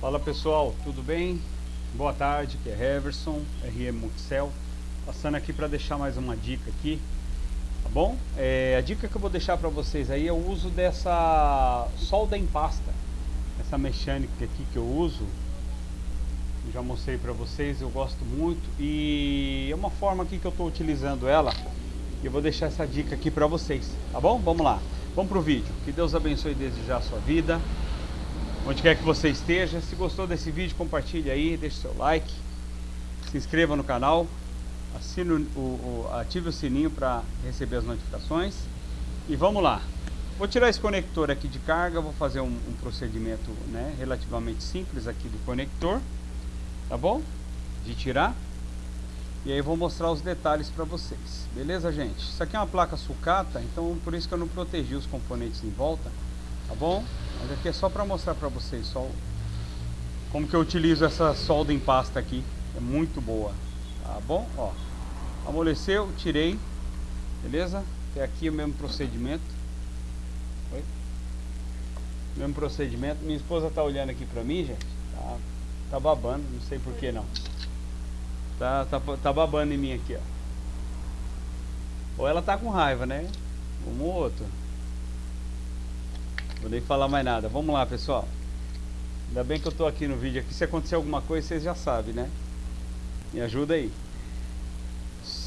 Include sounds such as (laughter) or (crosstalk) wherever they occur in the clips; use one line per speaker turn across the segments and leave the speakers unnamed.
Fala pessoal, tudo bem? Boa tarde, que é Heverson, RM Multicel Passando aqui para deixar mais uma dica aqui Tá bom? É, a dica que eu vou deixar para vocês aí é o uso dessa solda em pasta Essa mecânica aqui que eu uso Já mostrei para vocês, eu gosto muito E é uma forma aqui que eu estou utilizando ela E eu vou deixar essa dica aqui para vocês Tá bom? Vamos lá, vamos pro vídeo Que Deus abençoe desde já a sua vida onde quer que você esteja. Se gostou desse vídeo, compartilhe aí, deixe seu like, se inscreva no canal, assine o, o ative o sininho para receber as notificações. E vamos lá. Vou tirar esse conector aqui de carga, vou fazer um, um procedimento né, relativamente simples aqui do conector, tá bom? De tirar. E aí vou mostrar os detalhes para vocês. Beleza, gente? Isso aqui é uma placa sucata, então por isso que eu não protegi os componentes em volta, tá bom? Mas aqui é só para mostrar para vocês só como que eu utilizo essa solda em pasta aqui. É muito boa, tá bom? Ó, amoleceu, tirei, beleza? Até aqui o mesmo procedimento. Oi? Mesmo procedimento. Minha esposa tá olhando aqui para mim, gente. Tá, tá babando, não sei por que não. Tá, tá, tá babando em mim aqui, ó. Ou ela tá com raiva, né? Um ou outro. Vou nem falar mais nada. Vamos lá, pessoal. Ainda bem que eu tô aqui no vídeo aqui. Se acontecer alguma coisa, vocês já sabem, né? Me ajuda aí.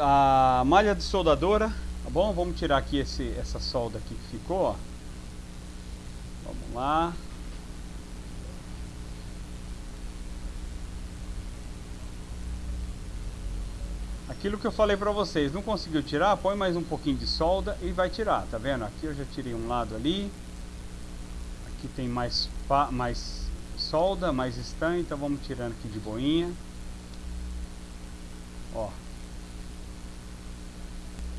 A malha de soldadora, tá bom? Vamos tirar aqui esse, essa solda aqui que ficou, ó. Vamos lá. Aquilo que eu falei pra vocês, não conseguiu tirar? Põe mais um pouquinho de solda e vai tirar, tá vendo? Aqui eu já tirei um lado ali. Aqui tem mais, mais solda, mais estanho, então vamos tirando aqui de boinha. Ó.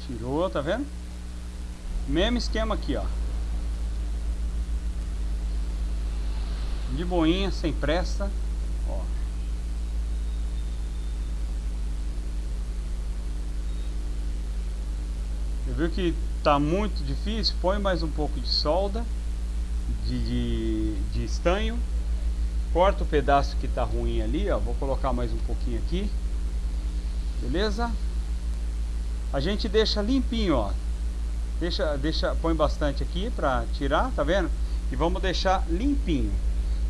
Tirou, tá vendo? Mesmo esquema aqui, ó. De boinha, sem pressa. Ó. Você viu que tá muito difícil? Põe mais um pouco de solda de, de, de estanho. Corta o pedaço que está ruim ali, ó. Vou colocar mais um pouquinho aqui. Beleza? A gente deixa limpinho, ó. Deixa, deixa, põe bastante aqui para tirar, tá vendo? E vamos deixar limpinho.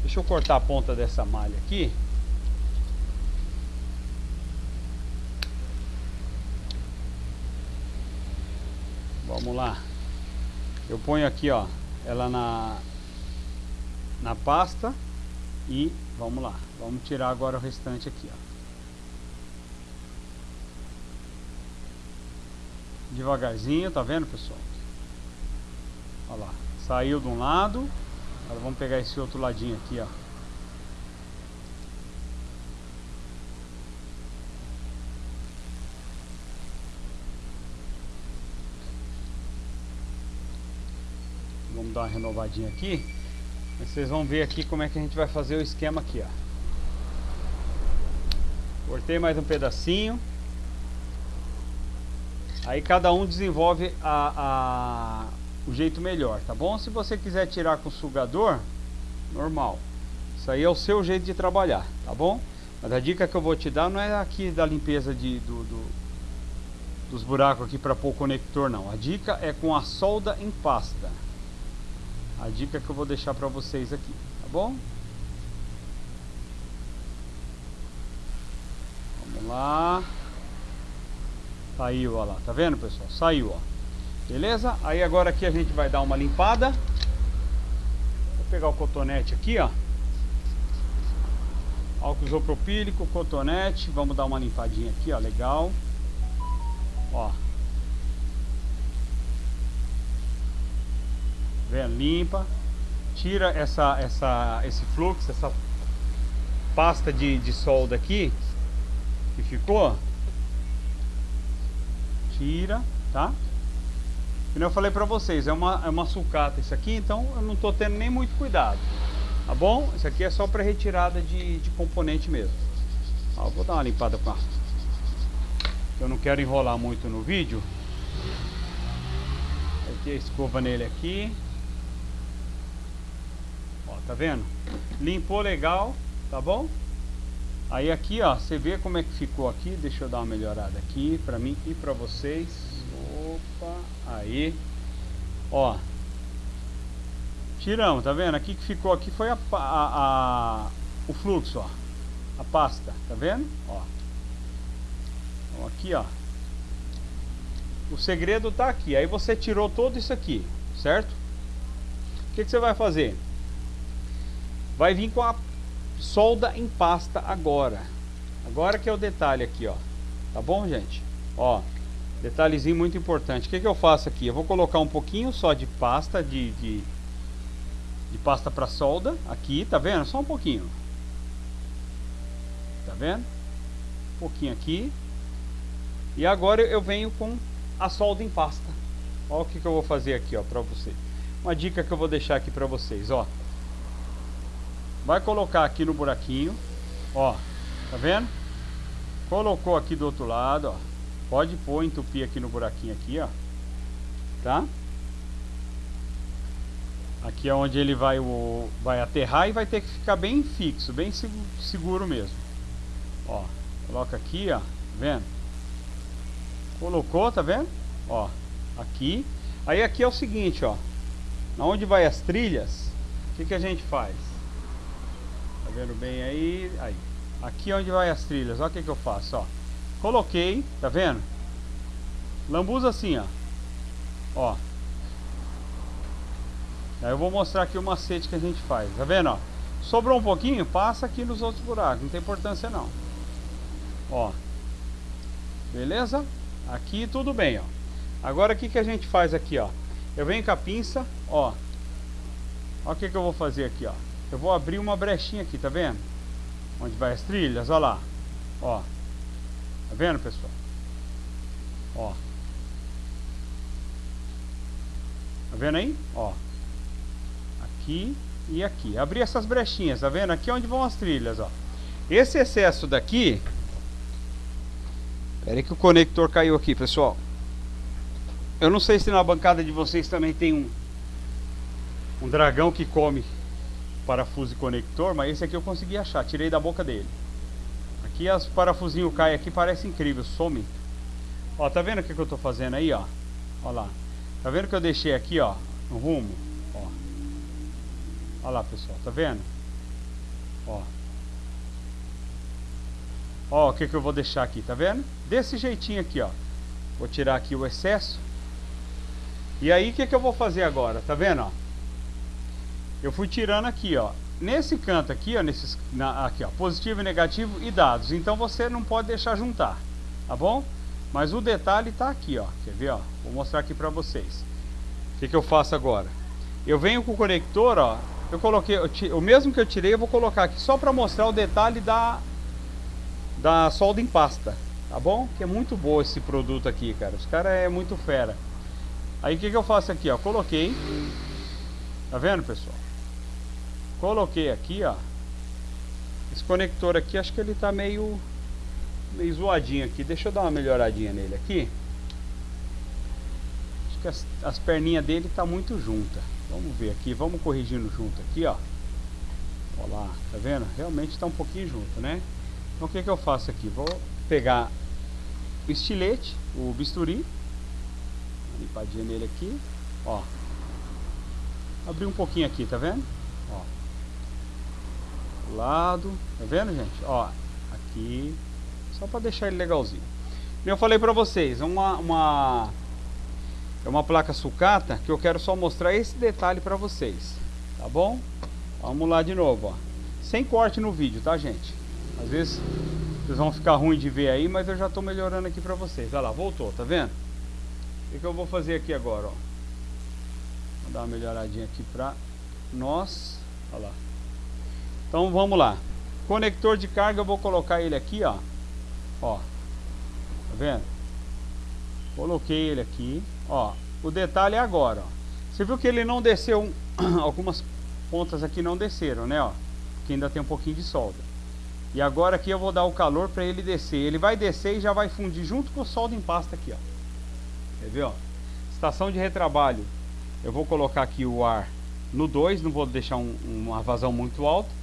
Deixa eu cortar a ponta dessa malha aqui. Vamos lá. Eu ponho aqui, ó, ela na na pasta e vamos lá, vamos tirar agora o restante aqui, ó. Devagarzinho, tá vendo pessoal? Olha lá, saiu de um lado, agora vamos pegar esse outro ladinho aqui, ó. Vamos dar uma renovadinha aqui. Vocês vão ver aqui como é que a gente vai fazer o esquema aqui, ó. Cortei mais um pedacinho. Aí cada um desenvolve a, a, o jeito melhor, tá bom? Se você quiser tirar com sugador, normal. Isso aí é o seu jeito de trabalhar, tá bom? Mas a dica que eu vou te dar não é aqui da limpeza de, do, do dos buracos aqui para pôr o conector, não. A dica é com a solda em pasta a dica que eu vou deixar para vocês aqui, tá bom? Vamos lá. Saiu, ó lá, tá vendo pessoal? Saiu, ó. Beleza? Aí agora aqui a gente vai dar uma limpada. Vou pegar o cotonete aqui, ó. Álcool isopropílico, cotonete. Vamos dar uma limpadinha aqui, ó. Legal. Ó. Limpa, tira essa, essa, esse fluxo, essa pasta de, de solda aqui que ficou. Tira, tá? Como eu falei pra vocês, é uma, é uma sucata isso aqui, então eu não tô tendo nem muito cuidado. Tá bom? Isso aqui é só para retirada de, de componente mesmo. Ó, vou dar uma limpada com a... Eu não quero enrolar muito no vídeo. Aqui a escova nele aqui. Tá vendo? Limpou legal, tá bom? Aí aqui, ó, você vê como é que ficou aqui. Deixa eu dar uma melhorada aqui pra mim e pra vocês. Opa, aí. Ó. Tiramos, tá vendo? Aqui que ficou aqui foi a, a, a o fluxo, ó. A pasta, tá vendo? Ó. Então, aqui, ó. O segredo tá aqui. Aí você tirou todo isso aqui, certo? O que, que você vai fazer? Vai vir com a solda em pasta agora. Agora que é o detalhe aqui, ó. Tá bom, gente? Ó, detalhezinho muito importante. O que, que eu faço aqui? Eu vou colocar um pouquinho só de pasta, de, de, de pasta para solda. Aqui, tá vendo? Só um pouquinho. Tá vendo? Um pouquinho aqui. E agora eu venho com a solda em pasta. Olha o que, que eu vou fazer aqui, ó, para você. Uma dica que eu vou deixar aqui para vocês, ó. Vai colocar aqui no buraquinho. Ó, tá vendo? Colocou aqui do outro lado, ó. Pode pôr, entupir aqui no buraquinho aqui, ó. Tá? Aqui é onde ele vai, o, vai aterrar e vai ter que ficar bem fixo, bem seguro mesmo. Ó, coloca aqui, ó. Tá vendo? Colocou, tá vendo? Ó, aqui. Aí aqui é o seguinte, ó. Na onde vai as trilhas, o que, que a gente faz? Vendo bem aí? Aí. Aqui é onde vai as trilhas, olha o que, que eu faço, ó. Coloquei, tá vendo? Lambuza assim, ó. Ó. Aí eu vou mostrar aqui o macete que a gente faz, tá vendo, ó? Sobrou um pouquinho, passa aqui nos outros buracos, não tem importância não. Ó. Beleza? Aqui tudo bem, ó. Agora o que, que a gente faz aqui, ó? Eu venho com a pinça, ó. Olha o que, que eu vou fazer aqui, ó. Eu vou abrir uma brechinha aqui, tá vendo? Onde vai as trilhas, ó lá. Ó. Tá vendo, pessoal? Ó. Tá vendo aí? Ó. Aqui e aqui. Abrir essas brechinhas, tá vendo? Aqui é onde vão as trilhas, ó. Esse excesso daqui... Espera aí que o conector caiu aqui, pessoal. Eu não sei se na bancada de vocês também tem um... Um dragão que come parafuso e conector, mas esse aqui eu consegui achar, tirei da boca dele. Aqui as parafusinhos caem aqui, parece incrível, some. Ó, tá vendo o que, que eu tô fazendo aí, ó? Ó lá. Tá vendo que eu deixei aqui, ó, no rumo? Ó. Ó lá, pessoal, tá vendo? Ó. Ó, o que que eu vou deixar aqui, tá vendo? Desse jeitinho aqui, ó. Vou tirar aqui o excesso. E aí, o que que eu vou fazer agora? Tá vendo, ó? Eu fui tirando aqui, ó. Nesse canto aqui, ó, nesses, na, aqui, ó, positivo e negativo e dados. Então você não pode deixar juntar, tá bom? Mas o detalhe tá aqui, ó. Quer ver, ó? Vou mostrar aqui para vocês. O que, que eu faço agora? Eu venho com o conector, ó. Eu coloquei, eu, o mesmo que eu tirei, eu vou colocar aqui só para mostrar o detalhe da da solda em pasta, tá bom? Que é muito bom esse produto aqui, cara. Os caras é muito fera. Aí o que, que eu faço aqui, ó? Coloquei. Tá vendo, pessoal? Coloquei aqui, ó. Esse conector aqui, acho que ele tá meio meio zoadinho aqui. Deixa eu dar uma melhoradinha nele aqui. Acho que as, as perninhas dele tá muito junta. Vamos ver aqui, vamos corrigindo junto aqui, ó. Olha lá, tá vendo? Realmente tá um pouquinho junto, né? Então o que que eu faço aqui? Vou pegar o estilete, o bisturi. Limpadinha nele aqui, ó. Abrir um pouquinho aqui, tá vendo? Lado, tá vendo gente? Ó, aqui, só para deixar ele legalzinho. Eu falei para vocês, uma, uma é uma placa sucata que eu quero só mostrar esse detalhe para vocês, tá bom? Vamos lá de novo, ó. Sem corte no vídeo, tá gente? Às vezes vocês vão ficar ruim de ver aí, mas eu já estou melhorando aqui para vocês. Olha lá, voltou, tá vendo? O que, que eu vou fazer aqui agora, ó? Vou dar uma melhoradinha aqui para nós. Olha lá. Então vamos lá. Conector de carga, eu vou colocar ele aqui, ó. Ó. Tá vendo? Coloquei ele aqui. Ó. O detalhe é agora, ó. Você viu que ele não desceu, (clears throat) algumas pontas aqui não desceram, né, ó. Que ainda tem um pouquinho de solda. E agora aqui eu vou dar o calor para ele descer. Ele vai descer e já vai fundir junto com o solda em pasta aqui, ó. Quer ver, ó? Estação de retrabalho. Eu vou colocar aqui o ar no 2, não vou deixar um, uma vazão muito alta.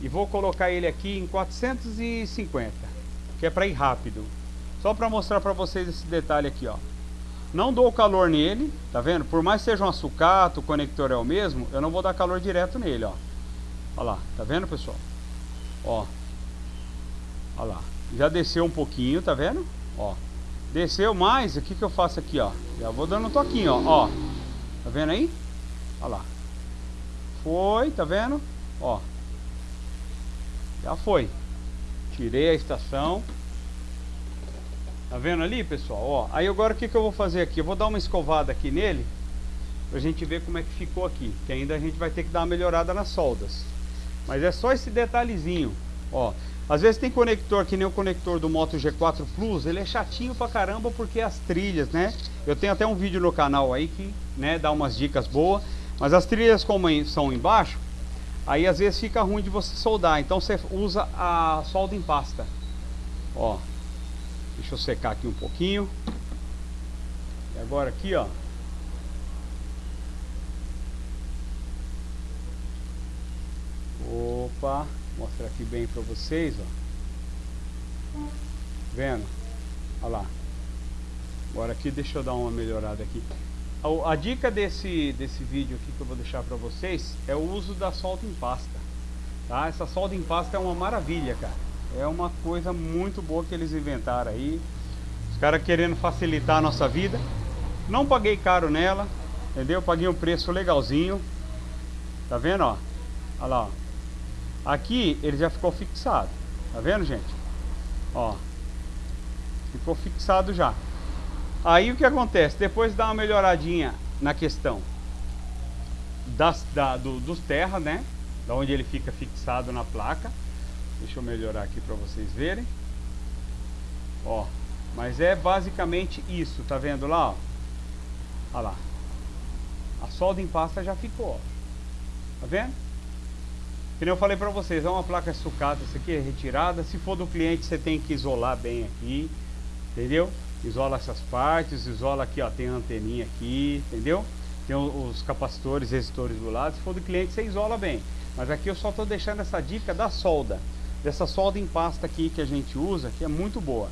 E vou colocar ele aqui em 450, que é para ir rápido. Só para mostrar para vocês esse detalhe aqui, ó. Não dou calor nele, tá vendo? Por mais que seja um sucata, o conector é o mesmo, eu não vou dar calor direto nele, ó. Olha lá, tá vendo, pessoal? Ó. Olha lá. Já desceu um pouquinho, tá vendo? Ó. Desceu mais, o que que eu faço aqui, ó? Já vou dando um toquinho, ó. ó. Tá vendo aí? Olha lá. Foi, tá vendo? Ó. Já foi. Tirei a estação. Tá vendo ali, pessoal? Ó, aí agora o que, que eu vou fazer aqui? Eu vou dar uma escovada aqui nele pra gente ver como é que ficou aqui. Que ainda a gente vai ter que dar uma melhorada nas soldas. Mas é só esse detalhezinho. Ó, às vezes tem conector que nem o conector do Moto G4 Plus, ele é chatinho pra caramba porque as trilhas, né? Eu tenho até um vídeo no canal aí que, né, dá umas dicas boas. Mas as trilhas como são embaixo, aí às vezes fica ruim de você soldar. Então você usa a solda em pasta. Ó, Deixa eu secar aqui um pouquinho. E agora aqui, ó. Opa, mostrar aqui bem para vocês, ó. Vendo? Olha lá. Agora aqui, deixa eu dar uma melhorada aqui. A, a dica desse, desse vídeo aqui que eu vou deixar para vocês é o uso da solda em pasta. Tá? Essa solda em pasta é uma maravilha, cara. É uma coisa muito boa que eles inventaram aí. Os caras querendo facilitar a nossa vida. Não paguei caro nela, entendeu? Paguei um preço legalzinho. Tá vendo, ó? Olha lá, ó. Aqui ele já ficou fixado. Tá vendo, gente? Ó. Ficou fixado já. Aí o que acontece? Depois dá uma melhoradinha na questão das, da, do, dos terra, né? Da onde ele fica fixado na placa. Deixa eu melhorar aqui para vocês verem. Ó, mas é basicamente isso, tá vendo lá, ó? Olha lá. A solda em pasta já ficou, ó. Tá vendo? Como eu falei para vocês, é uma placa sucata, isso aqui é retirada. Se for do cliente, você tem que isolar bem aqui, entendeu? Isola essas partes, isola aqui, ó, tem a anteninha aqui, entendeu? Tem os capacitores, resistores do lado. Se for do cliente, você isola bem. Mas aqui eu só estou deixando essa dica da solda dessa solda em pasta aqui que a gente usa, que é muito boa.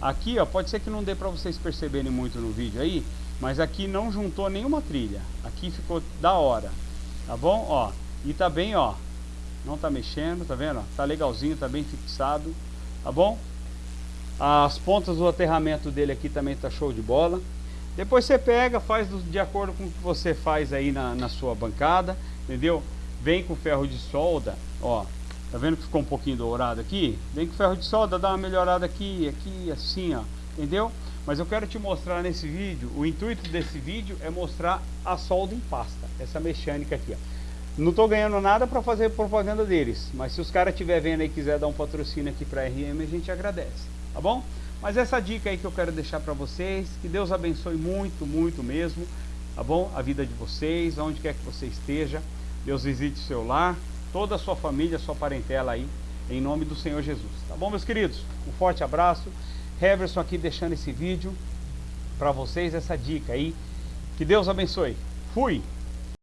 Aqui, ó, pode ser que não dê para vocês perceberem muito no vídeo aí, mas aqui não juntou nenhuma trilha. Aqui ficou da hora, tá bom? Ó, e tá bem, ó, não tá mexendo, tá vendo? Tá legalzinho, tá bem fixado, tá bom? As pontas do aterramento dele aqui também tá show de bola. Depois você pega, faz de acordo com o que você faz aí na, na sua bancada, entendeu? Vem com ferro de solda, ó, Tá vendo que ficou um pouquinho dourado aqui? Vem com ferro de solda, dá uma melhorada aqui, aqui, assim, ó. Entendeu? Mas eu quero te mostrar nesse vídeo, o intuito desse vídeo é mostrar a solda em pasta, essa mecânica aqui, ó. Não tô ganhando nada para fazer propaganda deles, mas se os caras estiver vendo e quiser dar um patrocínio aqui para RM, a gente agradece, tá bom? Mas essa dica aí que eu quero deixar para vocês, que Deus abençoe muito, muito mesmo, tá bom? A vida de vocês, onde quer que você esteja, Deus visite o seu lar, toda a sua família, a sua parentela aí, em nome do Senhor Jesus. Tá bom, meus queridos? Um forte abraço. Heverson aqui deixando esse vídeo para vocês, essa dica aí. Que Deus abençoe. Fui!